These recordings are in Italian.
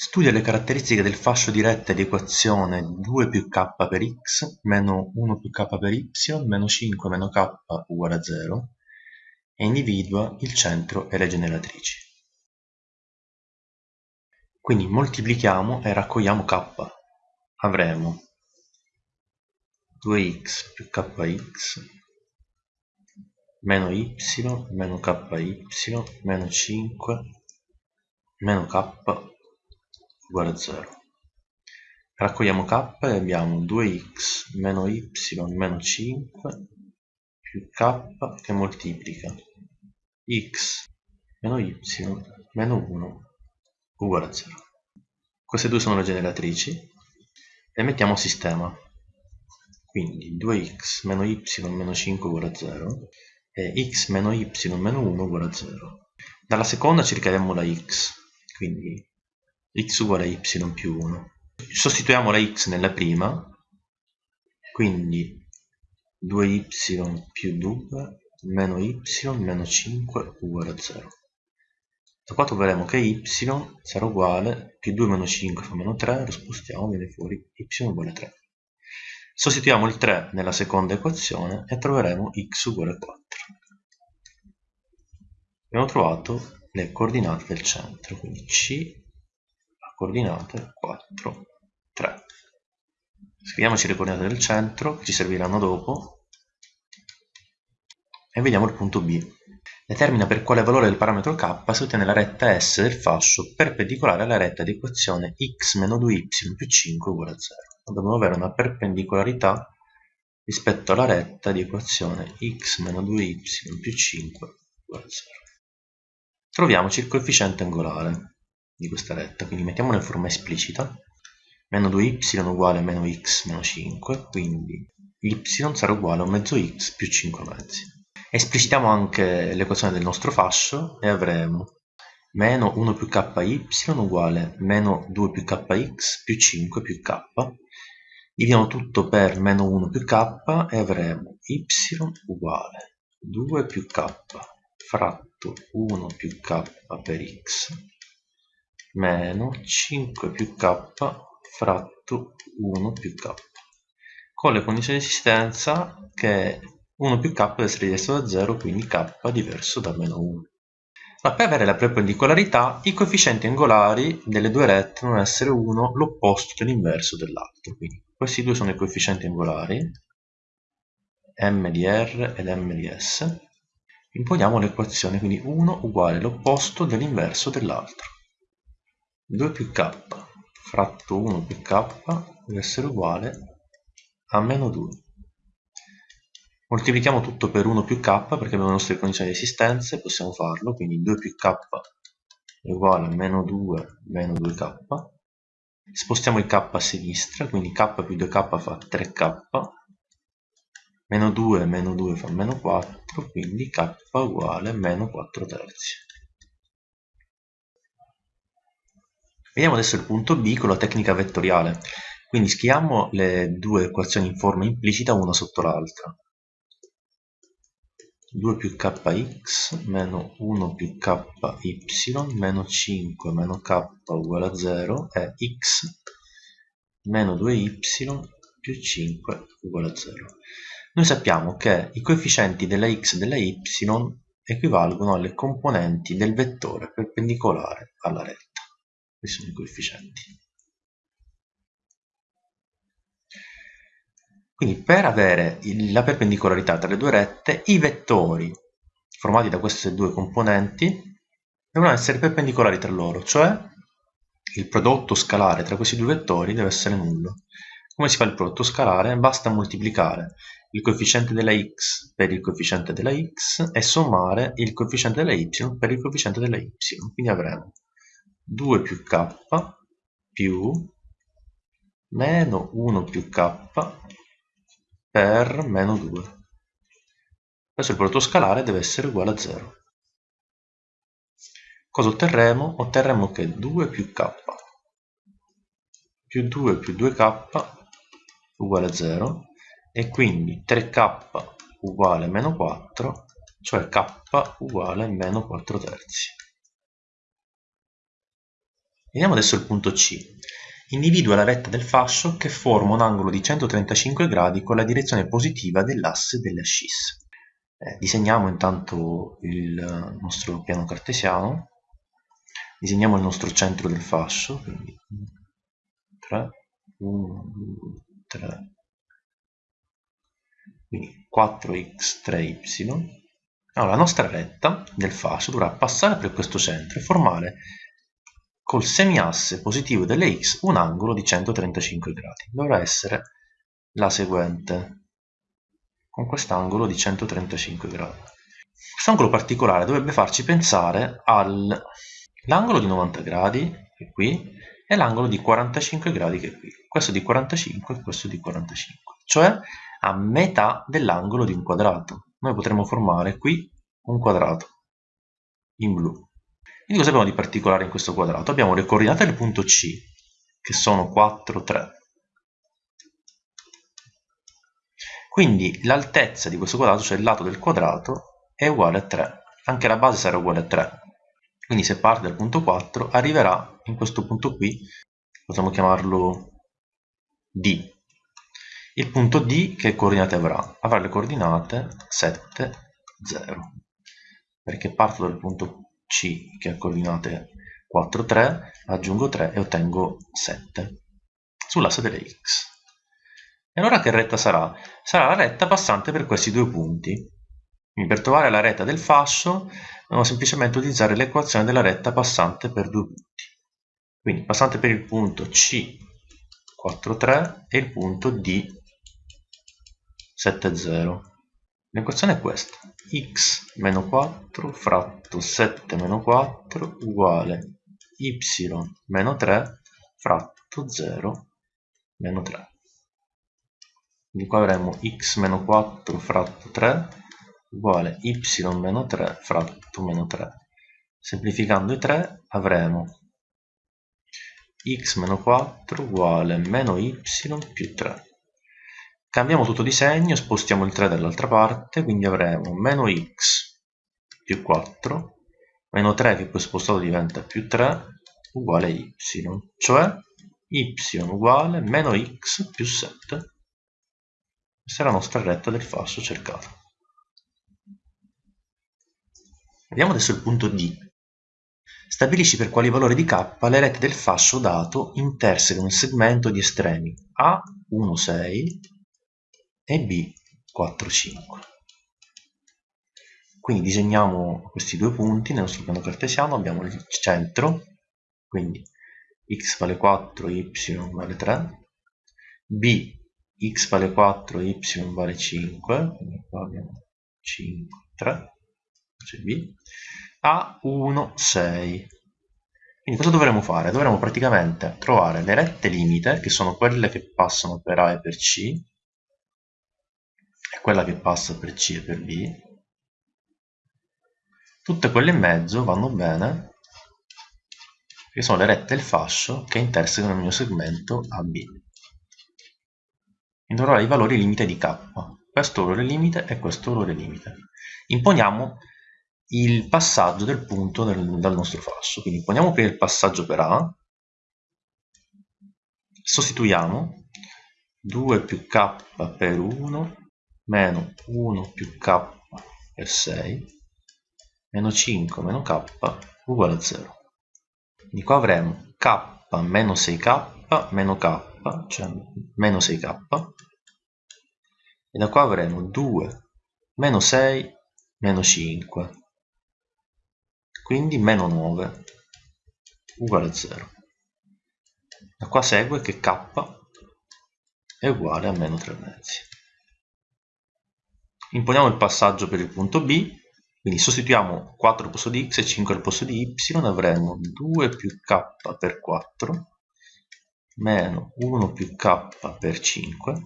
Studia le caratteristiche del fascio di retta di equazione 2 più k per x meno 1 più k per y meno 5 meno k uguale a 0 e individua il centro e le generatrici. Quindi moltiplichiamo e raccogliamo k. Avremo 2x più kx meno y meno ky meno 5 meno k uguale a 0. Raccogliamo k e abbiamo 2x meno y meno 5 più k che moltiplica x meno y meno 1 uguale a 0. Queste due sono le generatrici e mettiamo sistema. Quindi 2x meno y meno 5 uguale a 0 e x meno y meno 1 uguale a 0. Dalla seconda cercheremo la x, quindi x uguale a y più 1. Sostituiamo la x nella prima, quindi 2y più 2 meno y meno 5 uguale a 0. Da qua troveremo che y sarà uguale più 2 meno 5 fa meno 3, lo spostiamo, viene fuori y uguale a 3. Sostituiamo il 3 nella seconda equazione e troveremo x uguale a 4. Abbiamo trovato le coordinate del centro, quindi c coordinate 4, 3. Scriviamoci le coordinate del centro che ci serviranno dopo e vediamo il punto B. Determina per quale valore del parametro k si ottiene la retta S del fascio perpendicolare alla retta di equazione x meno 2y più 5 uguale a 0. Dobbiamo avere una perpendicolarità rispetto alla retta di equazione x meno 2y più 5 uguale a 0. Troviamoci il coefficiente angolare di questa retta, quindi mettiamola in forma esplicita, meno 2y uguale a meno x meno 5, quindi y sarà uguale a mezzo x più 5 mezzi. Esplicitiamo anche l'equazione del nostro fascio e avremo meno 1 più ky uguale meno 2 più kx più 5 più k. Dividiamo tutto per meno 1 più k e avremo y uguale 2 più k fratto 1 più k per x meno 5 più k fratto 1 più k. Con le condizioni di esistenza che 1 più k deve essere diverso da 0 quindi k diverso da meno 1 ma per avere la perpendicolarità i coefficienti angolari delle due rette devono essere uno l'opposto dell'inverso dell'altro. Quindi questi due sono i coefficienti angolari m di r ed m di s. Imponiamo l'equazione quindi 1 uguale l'opposto dell'inverso dell'altro 2 più k fratto 1 più k deve essere uguale a meno 2. Moltiplichiamo tutto per 1 più k perché abbiamo le nostre condizioni di esistenza e possiamo farlo, quindi 2 più k è uguale a meno 2 meno 2k. Spostiamo il k a sinistra, quindi k più 2k fa 3k, meno 2 meno 2 fa meno 4, quindi k uguale a meno 4 terzi. Vediamo adesso il punto B con la tecnica vettoriale. Quindi scriviamo le due equazioni in forma implicita una sotto l'altra. 2 più kx meno 1 più ky meno 5 meno k uguale a 0 è x meno 2y più 5 uguale a 0. Noi sappiamo che i coefficienti della x e della y equivalgono alle componenti del vettore perpendicolare alla retta questi sono i coefficienti. Quindi per avere la perpendicolarità tra le due rette, i vettori formati da queste due componenti devono essere perpendicolari tra loro, cioè il prodotto scalare tra questi due vettori deve essere nullo. Come si fa il prodotto scalare? Basta moltiplicare il coefficiente della x per il coefficiente della x e sommare il coefficiente della y per il coefficiente della y. Quindi avremo 2 più k più meno 1 più k per meno 2. Adesso il prodotto scalare deve essere uguale a 0. Cosa otterremo? Otterremo che 2 più k più 2 più 2k uguale a 0 e quindi 3k uguale a meno 4, cioè k uguale a meno 4 terzi. Vediamo adesso il punto C. Individua la retta del fascio che forma un angolo di 135 gradi con la direzione positiva dell'asse delle ascisse. Eh, disegniamo intanto il nostro piano cartesiano, disegniamo il nostro centro del fascio, quindi 3, 1, 2, 3, quindi 4x, 3y. Allora, la nostra retta del fascio dovrà passare per questo centro e formare col semiasse positivo delle x un angolo di 135 gradi. Dovrà essere la seguente, con quest'angolo di 135 gradi. Questo angolo particolare dovrebbe farci pensare all'angolo di 90 gradi, che è qui, e l'angolo di 45 gradi, che è qui. Questo di 45 e questo di 45. Cioè a metà dell'angolo di un quadrato. Noi potremmo formare qui un quadrato in blu. Quindi cosa abbiamo di particolare in questo quadrato? Abbiamo le coordinate del punto C, che sono 4, 3. Quindi l'altezza di questo quadrato, cioè il lato del quadrato, è uguale a 3. Anche la base sarà uguale a 3. Quindi se parte dal punto 4, arriverà in questo punto qui, possiamo chiamarlo D. Il punto D che coordinate avrà? Avrà le coordinate 7, 0. Perché parto dal punto c che ha coordinate 4, 3, aggiungo 3 e ottengo 7 sull'asse delle x. E allora che retta sarà? Sarà la retta passante per questi due punti. Quindi per trovare la retta del fascio dobbiamo semplicemente utilizzare l'equazione della retta passante per due punti. Quindi passante per il punto C 4, 3 e il punto D 7, 0. L'equazione è questa, x meno 4 fratto 7 meno 4 uguale y meno 3 fratto 0 meno 3. Quindi qua avremo x meno 4 fratto 3 uguale y meno 3 fratto meno 3. Semplificando i 3 avremo x meno 4 uguale meno y più 3. Cambiamo tutto di segno, spostiamo il 3 dall'altra parte, quindi avremo meno x più 4, meno 3 che poi spostato diventa più 3, uguale y, cioè y uguale meno x più 7. Questa è la nostra retta del fascio cercato. Vediamo adesso il punto D. Stabilisci per quali valori di k le rette del fascio dato intersecano il segmento di estremi A 1, 6 e B 4, 5. Quindi disegniamo questi due punti nel nostro piano cartesiano, abbiamo il centro, quindi x vale 4, y vale 3, b x vale 4, y vale 5, quindi qua abbiamo 5, 3, cioè b, a 1, 6. Quindi cosa dovremo fare? Dovremo praticamente trovare le rette limite, che sono quelle che passano per A e per C, quella che passa per C e per B, tutte quelle in mezzo vanno bene, che sono le rette il fascio che intersecano il mio segmento AB. Indorrò i valori limite di K, questo valore limite e questo valore limite. Imponiamo il passaggio del punto del, dal nostro fascio, quindi imponiamo prima il passaggio per A, sostituiamo 2 più K per 1 meno 1 più k per 6 meno 5 meno k uguale a 0 quindi qua avremo k meno 6k meno k cioè meno 6k e da qua avremo 2 meno 6 meno 5 quindi meno 9 uguale a 0 da qua segue che k è uguale a meno 3 mezzi imponiamo il passaggio per il punto B, quindi sostituiamo 4 al posto di x e 5 al posto di y, avremo 2 più k per 4 meno 1 più k per 5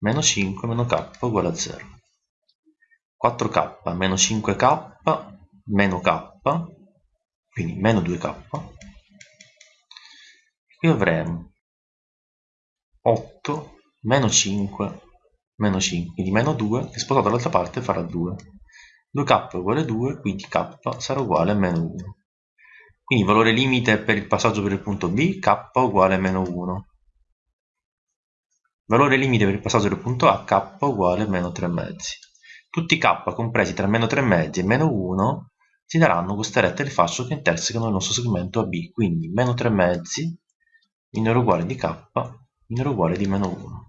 meno 5 meno k uguale a 0. 4k meno 5k meno k, quindi meno 2k. Qui avremo 8 meno 5 meno 5, quindi meno 2 che spostato dall'altra parte farà 2. 2k è uguale a 2, quindi k sarà uguale a meno 1. Quindi valore limite per il passaggio per il punto B, k uguale a meno 1. Valore limite per il passaggio del punto A, k uguale a meno 3 mezzi. Tutti k compresi tra meno 3 mezzi e meno 1 ci daranno queste rette di fascio che intersecano il nostro segmento AB, quindi meno 3 mezzi minore uguale di k minore uguale di meno 1.